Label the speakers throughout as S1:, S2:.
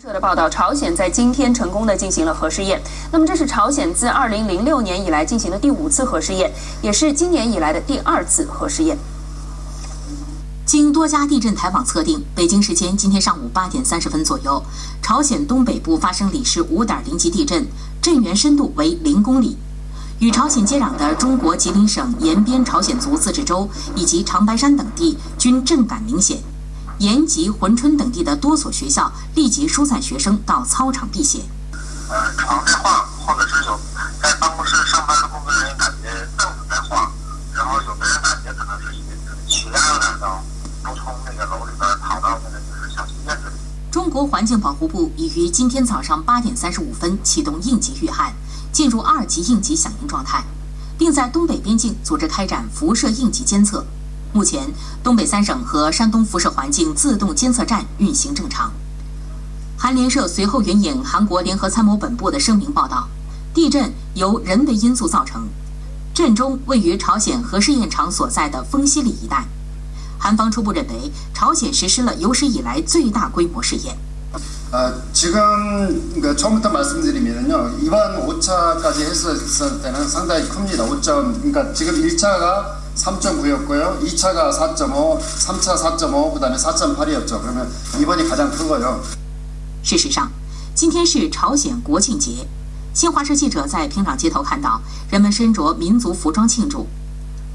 S1: 社的报道，朝鲜在今天成功的进行了核试验。那么，这是朝鲜自2006年以来进行的第五次核试验，也是今年以来的第二次核试验。
S2: 经多家地震台网测定，北京时间今天上午八点三十分左右，朝鲜东北部发生里氏五点零级地震，震源深度为零公里。与朝鲜接壤的中国吉林省延边朝鲜族自治州以及长白山等地均震感明显。延吉、珲春等地的多所学校立即疏散学生到操场避险。
S3: 呃，床在晃，或者是有在办公室上班的工作人员感觉凳子在晃，然后有的人感觉可能是因为血压有点高，都从那个楼里边跑到那个就是小区院子里。
S2: 中国环境保护部已于今天早上八点三十五分启动应急预案，进入二级应急响应状态，并在东北边境组织开展辐射应急监测。目前，东北三省和山东辐射环境自动监测站运行正常。韩联社随后援引韩国联合参谋本部的声明报道，地震由人为因素造成，震中位于朝鲜核试验场所在的丰西里一带。韩方初步认为，朝鲜实施了有史以来最大规模试验。
S4: 呃，지금그러니까처음부터말씀드리면요이번오차까지했을때는상당히큽니다5점 그러니까지금1차가 3.9였고요. 2차가 4.5, 3차 4.5, 그다음에 4.8이었죠. 그러면 이번이 가장 큰 거죠.
S2: 事实上，今天是朝鲜国庆节。新华社记者在平壤街头看到人们身着民族服装庆祝，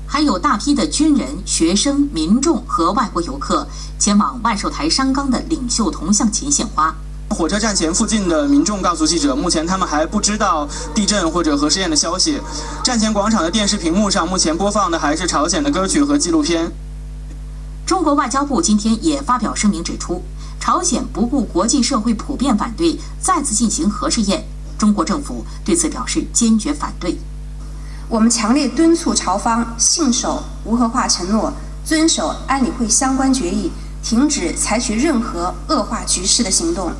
S2: 还有大批的军人、学生、民众和外国游客前往万寿台山冈的领袖铜像前献花。
S5: 火车站前附近的民众告诉记者，目前他们还不知道地震或者核试验的消息。站前广场的电视屏幕上，目前播放的还是朝鲜的歌曲和纪录片。
S2: 中国外交部今天也发表声明指出，朝鲜不顾国际社会普遍反对，再次进行核试验，中国政府对此表示坚决反对。
S6: 我们强烈敦促朝方信守无核化承诺，遵守安理会相关决议，停止采取任何恶化局势的行动。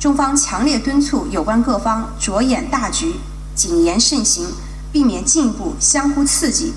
S6: 中方强烈敦促有关各方着眼大局，谨言慎行，避免进一步相互刺激。